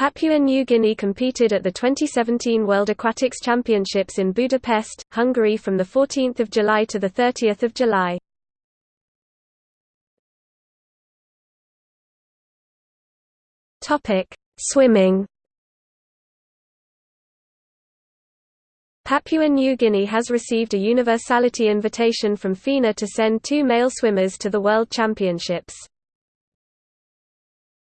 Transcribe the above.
Papua New Guinea competed at the 2017 World Aquatics Championships in Budapest, Hungary from 14 July to 30 July. Swimming Papua New Guinea has received a universality invitation from FINA to send two male swimmers to the World Championships.